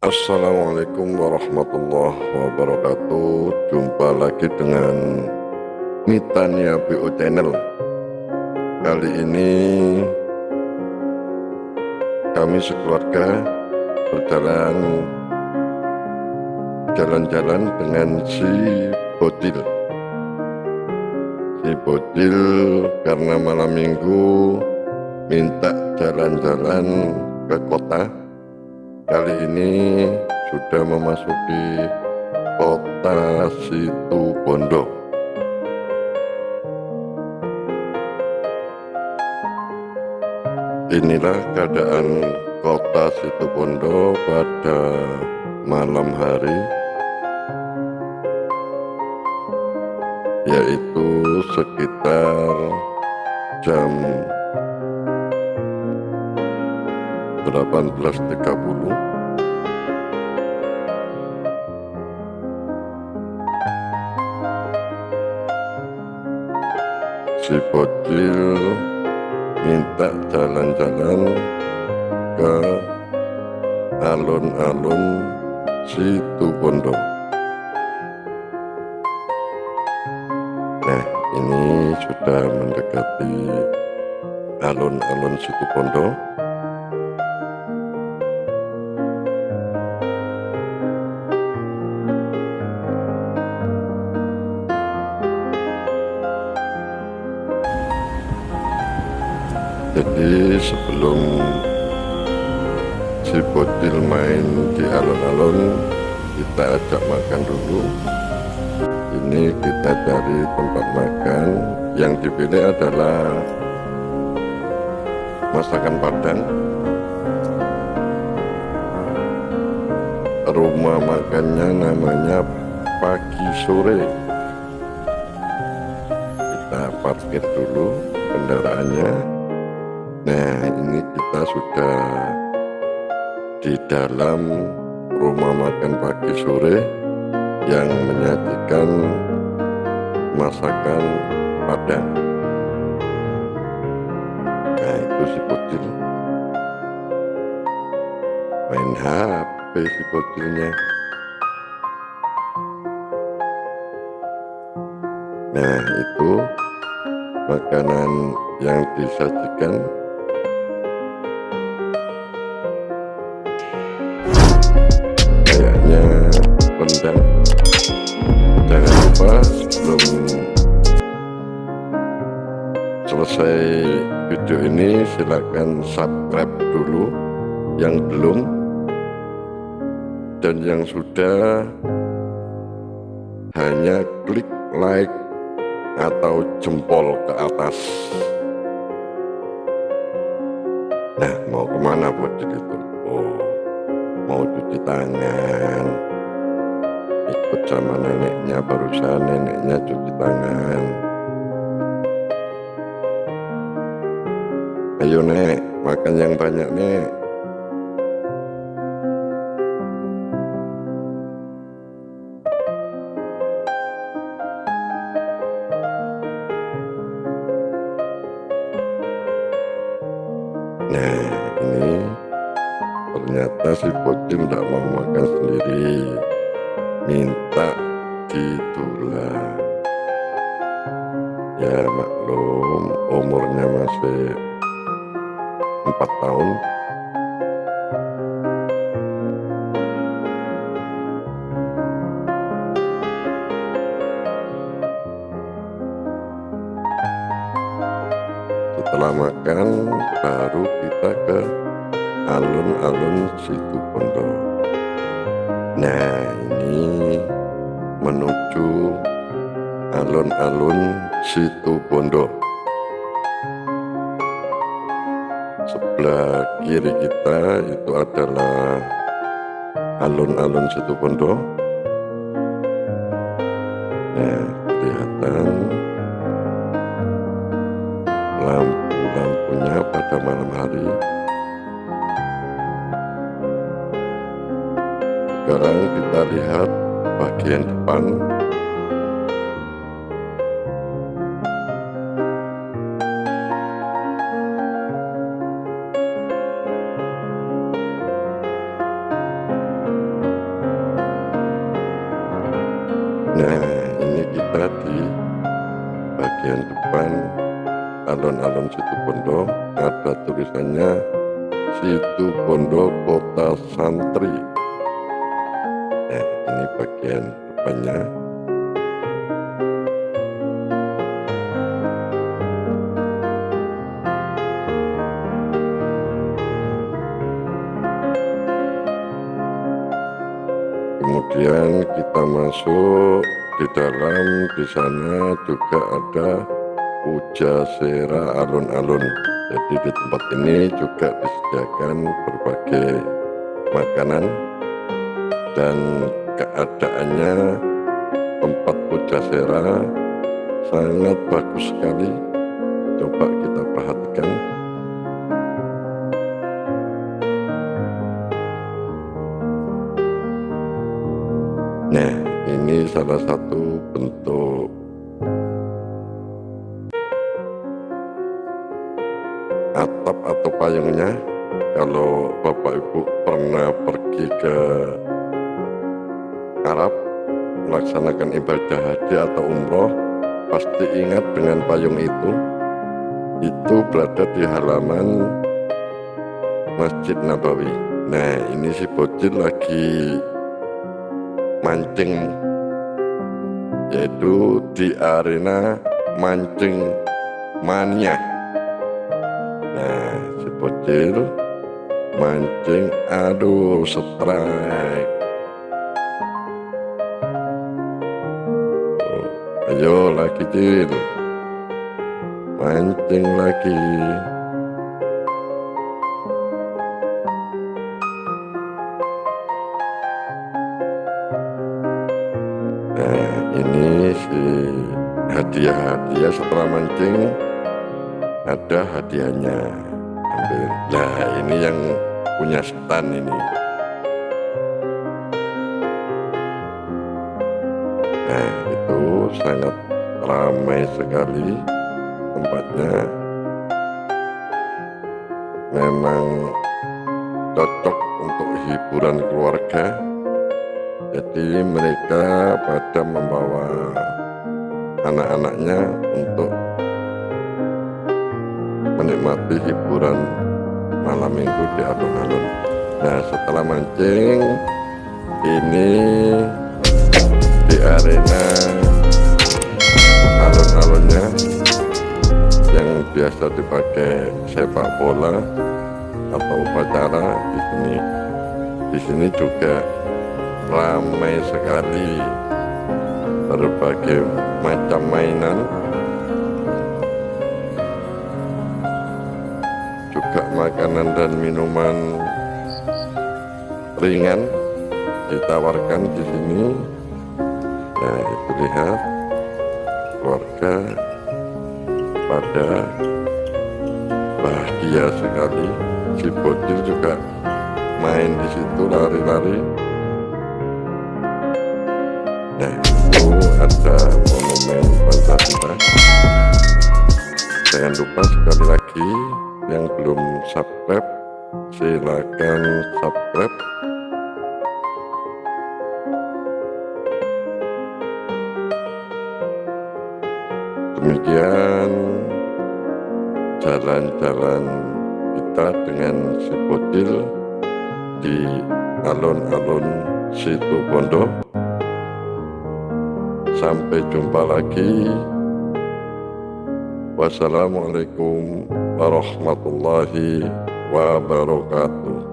Assalamualaikum warahmatullahi wabarakatuh. Jumpa lagi dengan Mitania BO Channel. Kali ini Kami sekeluarga Berjalan Jalan-jalan dengan si Bodil. Si Bodil karena malam minggu Minta jalan-jalan ke kota kali ini sudah memasuki kota Situ Bondo inilah keadaan kota Situ Bondo pada malam hari yaitu sekitar jam 18.30 si bocil minta jalan-jalan ke alun-alun situ bondo. Nah ini sudah mendekati alun-alun situ bondo jadi sebelum si bocil main di alun-alun kita ajak makan dulu. Ini kita cari tempat makan. Yang dipilih adalah masakan padang. Rumah makannya namanya pagi sore. Kita parkir dulu kendaraannya Nah ini kita sudah di dalam rumah makan pagi sore yang menyajikan masakan padang. Nah itu si bocil. Main HP si bocilnya. Nah itu makanan yang disajikan selesai video ini silahkan subscribe dulu yang belum. Dan yang sudah hanya klik like atau jempol ke atas. Nah mau ke mana buat itu oh mau cuci tangan? Ikut sama neneknya barusan neneknya cuci tangan ayo nek. Makan yang banyak nek. Nah ini ternyata si bocil tidak mau makan sendiri. Minta ditulang ya maklum umurnya masih empat tahun. Setelah makan baru kita ke alun-alun situ pondok. Nah ini menuju alun-alun situ bondo sebelah kiri kita itu adalah alun-alun situ bondo. Nah kelihatan lampu-lampunya pada malam hari. Sekarang kita lihat bagian depan bagian depan alun-alun situ bondo ada tulisannya situ bondo kota santri. Nah ini bagian depannya. Kemudian kita masuk di dalam di sana juga ada puja sera alun-alun. Jadi di tempat ini juga disediakan berbagai makanan dan keadaannya tempat puja sera sangat bagus sekali. Coba kita perhatikan salah satu bentuk atap atau payungnya. Kalau Bapak Ibu pernah pergi ke Arab melaksanakan ibadah haji atau umroh, pasti ingat dengan payung itu. Itu berada di halaman Masjid Nabawi. Nah, ini si bocil lagi mancing yaitu di arena mancing mania. Nah si bocil mancing aduh strike. Oh, ayo lagi cil. Mancing lagi hadiah-hadiah setelah mancing ada hadiahnya. Nah ini yang punya stand ini. Nah itu sangat ramai sekali tempatnya. Memang cocok untuk hiburan keluarga jadi mereka pada membawa anak-anaknya untuk menikmati hiburan malam minggu di alun-alun. Nah setelah mancing ini di arena alun-alunnya yang biasa dipakai sepak bola atau upacara di sini. Di sini juga ramai sekali berbagai macam mainan. Juga makanan dan minuman ringan ditawarkan di sini. Nah itu lihat keluarga pada bahagia sekali. Si bocil juga main di situ lari-lari Nah, itu ada monumen Pancasila. Jangan lupa sekali lagi yang belum subscribe, silakan subscribe. Demikian jalan-jalan kita dengan si bocil di alun-alun situ Bondo sampai jumpa lagi. Wassalamualaikum warahmatullahi wabarakatuh